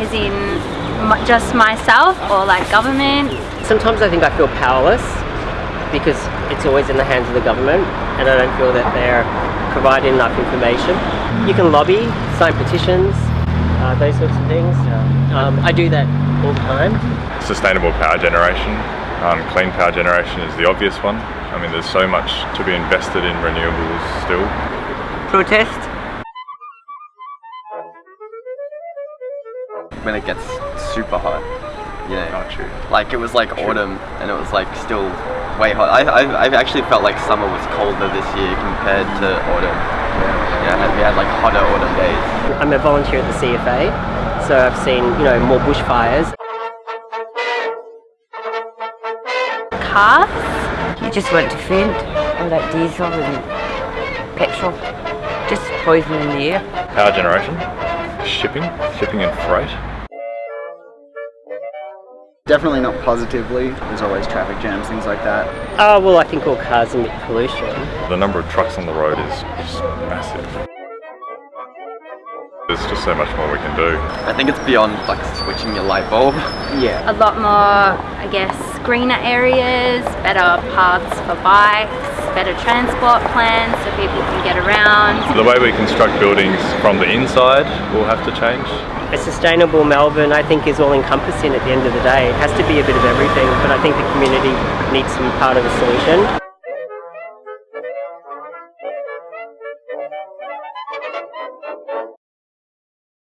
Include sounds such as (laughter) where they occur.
as in just myself or like government? Sometimes I think I feel powerless because it's always in the hands of the government and I don't feel that they're providing enough information. You can lobby, sign petitions, uh, those sorts of things. Um, I do that all the time. Sustainable power generation, um, clean power generation is the obvious one. I mean, there's so much to be invested in renewables still. Protest. When it gets super hot. You know, Not true. like it was like autumn and it was like still way hot. I, I, I actually felt like summer was colder this year compared to autumn. Yeah, and we had like hotter autumn days. I'm a volunteer at the CFA, so I've seen, you know, more bushfires. Cars? You just want to faint. All that diesel and petrol. Just poisoning the air. Power generation, shipping, shipping and freight. Definitely not positively. There's always traffic jams, things like that. Oh, well, I think all cars emit pollution. The number of trucks on the road is just massive. There's just so much more we can do. I think it's beyond like switching your light bulb. (laughs) Yeah. A lot more, I guess, greener areas, better paths for bikes, better transport plans so people can get around. The way we construct buildings from the inside will have to change. A sustainable Melbourne I think is all encompassing at the end of the day. It has to be a bit of everything but I think the community needs to be part of the solution.